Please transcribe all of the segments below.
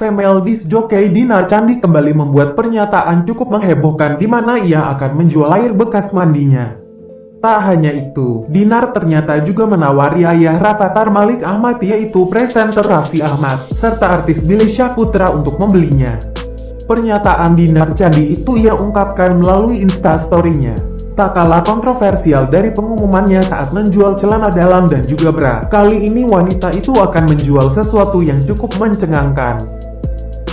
Female disc jockey Dinar Candi kembali membuat pernyataan cukup menghebohkan di mana ia akan menjual air bekas mandinya. Tak hanya itu, Dinar ternyata juga menawari ayah Rafathar Malik Ahmad yaitu presenter Raffi Ahmad, serta artis Billy Syahputra untuk membelinya. Pernyataan Dinar Candi itu ia ungkapkan melalui instastory-nya. Tak kalah kontroversial dari pengumumannya saat menjual celana dalam dan juga bra. Kali ini wanita itu akan menjual sesuatu yang cukup mencengangkan.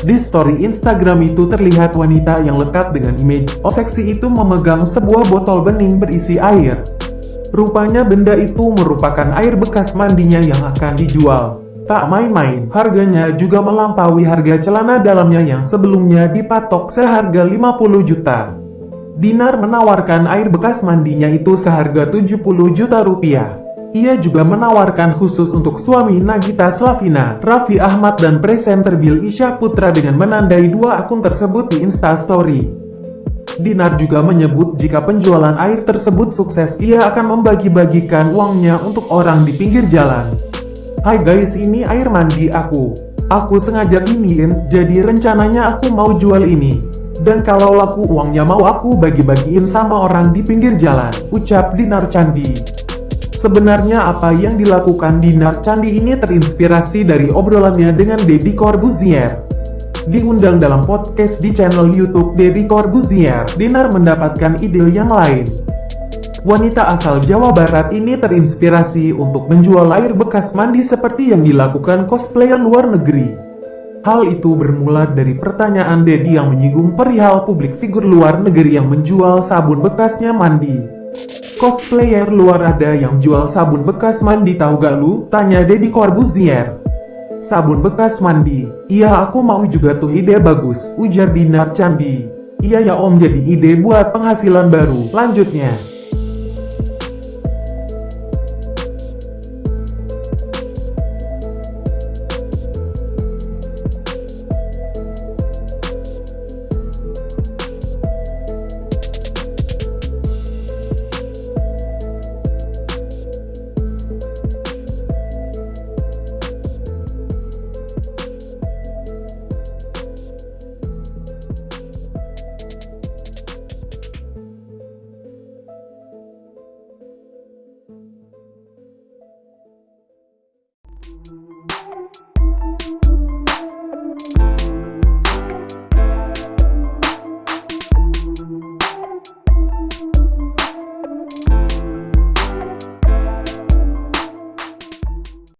Di story Instagram itu terlihat wanita yang lekat dengan image oh seksi itu memegang sebuah botol bening berisi air. Rupanya benda itu merupakan air bekas mandinya yang akan dijual. Tak main-main, harganya juga melampaui harga celana dalamnya yang sebelumnya dipatok seharga 50 juta. Dinar menawarkan air bekas mandinya itu seharga 70 juta rupiah. Ia juga menawarkan khusus untuk suami Nagita Slavina, Raffi Ahmad dan presenter Bill Isya Putra dengan menandai dua akun tersebut di Instastory. Dinar juga menyebut jika penjualan air tersebut sukses ia akan membagi-bagikan uangnya untuk orang di pinggir jalan. Hai guys ini air mandi aku. Aku sengaja ingin, jadi rencananya aku mau jual ini. Dan kalau laku uangnya mau aku bagi-bagiin sama orang di pinggir jalan, ucap Dinar Candi. Sebenarnya apa yang dilakukan Dinar Candi ini terinspirasi dari obrolannya dengan Deddy Corbuzier. Diundang dalam podcast di channel YouTube Deddy Corbuzier, Dinar mendapatkan ide yang lain. Wanita asal Jawa Barat ini terinspirasi untuk menjual air bekas mandi seperti yang dilakukan cosplayer luar negeri. Hal itu bermula dari pertanyaan Dedi yang menyinggung perihal publik figur luar negeri yang menjual sabun bekasnya mandi. Cosplayer luar ada yang jual sabun bekas mandi tahu gak lu? Tanya Deddy Corbuzier. Sabun bekas mandi. Iya aku mau juga tuh ide bagus, ujar Dinar Candi. Iya ya om jadi ide buat penghasilan baru. Lanjutnya.